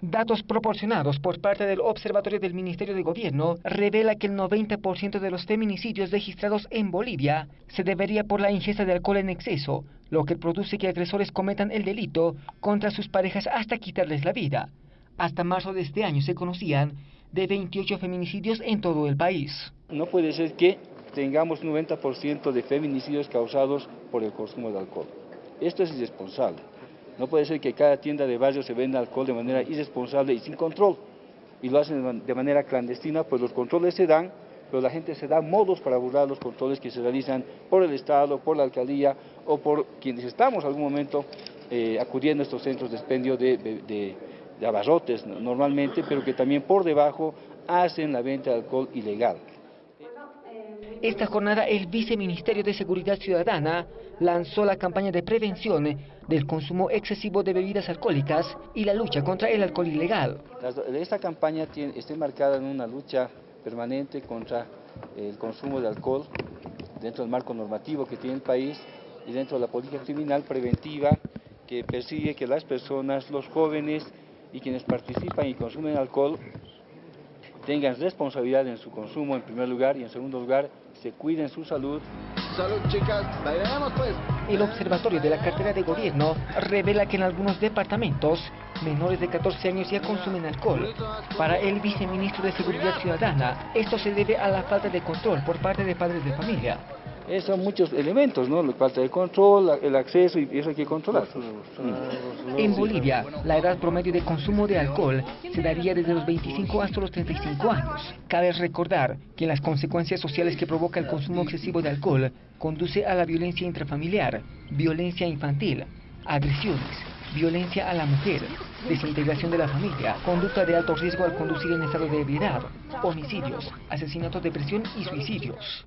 Datos proporcionados por parte del Observatorio del Ministerio de Gobierno revela que el 90% de los feminicidios registrados en Bolivia se debería por la ingesta de alcohol en exceso, lo que produce que agresores cometan el delito contra sus parejas hasta quitarles la vida. Hasta marzo de este año se conocían de 28 feminicidios en todo el país. No puede ser que tengamos 90% de feminicidios causados por el consumo de alcohol. Esto es irresponsable. No puede ser que cada tienda de barrio se venda alcohol de manera irresponsable y sin control. Y lo hacen de manera clandestina, pues los controles se dan, pero la gente se da modos para burlar los controles que se realizan por el Estado, por la alcaldía o por quienes estamos algún momento eh, acudiendo a estos centros de expendio de, de abarrotes normalmente, pero que también por debajo hacen la venta de alcohol ilegal. Esta jornada el Viceministerio de Seguridad Ciudadana lanzó la campaña de prevención del consumo excesivo de bebidas alcohólicas y la lucha contra el alcohol ilegal. Esta campaña tiene, está marcada en una lucha permanente contra el consumo de alcohol dentro del marco normativo que tiene el país y dentro de la política criminal preventiva que persigue que las personas, los jóvenes y quienes participan y consumen alcohol tengan responsabilidad en su consumo en primer lugar y en segundo lugar se cuiden su salud. Salud chicas, bailemos pues. El Observatorio de la Cartera de Gobierno revela que en algunos departamentos menores de 14 años ya consumen alcohol. Para el viceministro de Seguridad Ciudadana, esto se debe a la falta de control por parte de padres de familia. Esos son muchos elementos, ¿no? La falta de control, el acceso y eso hay que controlar. En Bolivia, la edad promedio de consumo de alcohol se daría desde los 25 hasta los 35 años. Cabe recordar que las consecuencias sociales que provoca el consumo excesivo de alcohol conduce a la violencia intrafamiliar, violencia infantil, agresiones, violencia a la mujer, desintegración de la familia, conducta de alto riesgo al conducir en estado de ebriedad, homicidios, asesinatos, depresión y suicidios.